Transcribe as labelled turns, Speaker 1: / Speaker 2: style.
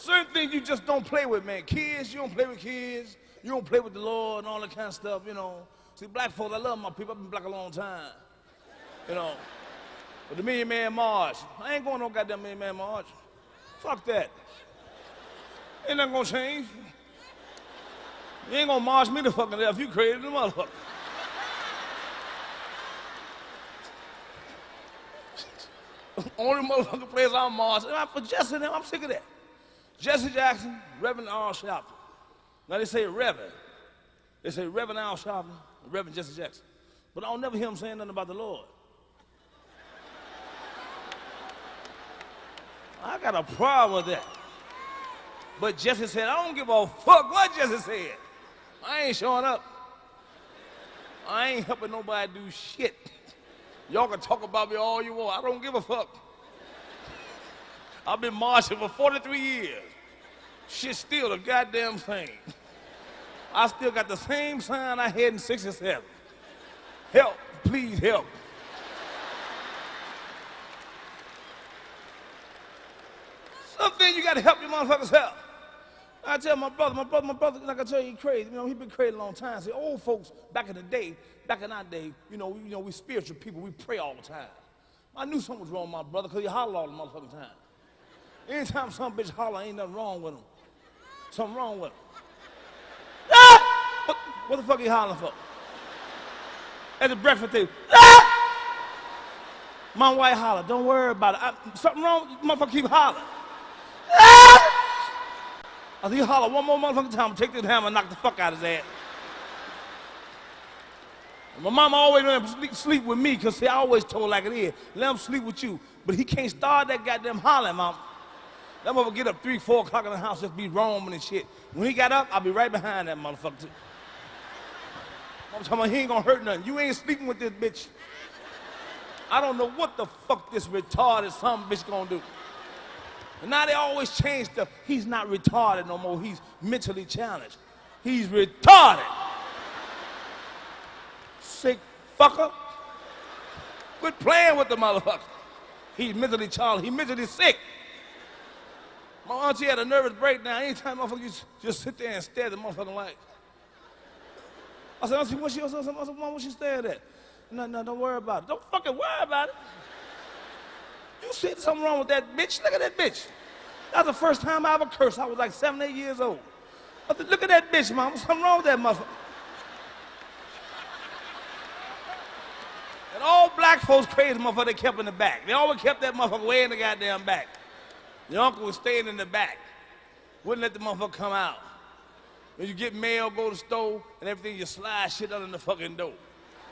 Speaker 1: Certain things you just don't play with, man. Kids, you don't play with kids. You don't play with the Lord and all that kind of stuff, you know. See, black folks, I love my people. I've been black a long time, you know. But the Million Man March, I ain't going no goddamn Million Man March. Fuck that. Ain't nothing gonna change. You ain't gonna march me to fucking death. You crazy the motherfucker. Only motherfucking place I'm marching. I'm for them. I'm sick of that. Jesse Jackson, Reverend Al Sharpton. Now they say Reverend. They say Reverend Al Sharpton, Reverend Jesse Jackson. But I don't never hear him saying nothing about the Lord. I got a problem with that. But Jesse said, I don't give a fuck what Jesse said. I ain't showing up. I ain't helping nobody do shit. Y'all can talk about me all you want. I don't give a fuck. I've been marching for 43 years. Shit still the goddamn same. I still got the same sign I had in 67. Help, please help. Something you gotta help your motherfuckers help. I tell my brother, my brother, my brother, like I tell you, he crazy. You know, he been crazy a long time. See, old folks back in the day, back in our day, you know, we, you know, we spiritual people, we pray all the time. I knew something was wrong with my brother because he hollered all the motherfucking time. Anytime some bitch holler, ain't nothing wrong with him. Something wrong with him. Ah! What, what the fuck he hollering for? At the breakfast table. Ah! My wife holler, don't worry about it. I, something wrong, motherfucker keep hollering. Ah! I said, you holler one more motherfucking time, take this hammer and knock the fuck out of his ass. My mama always let him sleep, sleep with me, because I always told like it is, let him sleep with you. But he can't start that goddamn hollering, mama. That motherfucker get up 3, 4 o'clock in the house, just be roaming and shit. When he got up, I'll be right behind that motherfucker too. I'm talking about he ain't gonna hurt nothing. You ain't sleeping with this bitch. I don't know what the fuck this retarded some bitch gonna do. And now they always change stuff. He's not retarded no more. He's mentally challenged. He's retarded. Sick fucker. Quit playing with the motherfucker. He's mentally challenged. He's mentally sick. My auntie had a nervous breakdown. Anytime motherfucker just, just sit there and stare at the motherfucking light. I said, Auntie, what's she, I said, Mom, what she staring at? No, no, don't worry about it. Don't fucking worry about it. You see something wrong with that bitch? Look at that bitch. That's the first time I ever cursed. I was like seven, eight years old. I said, look at that bitch, mom. Something wrong with that motherfucker. And all black folks crazy motherfucker they kept in the back. They always kept that motherfucker way in the goddamn back. The uncle was staying in the back. Wouldn't let the motherfucker come out. When you get mail, go to the store, and everything, you slide shit under the fucking door.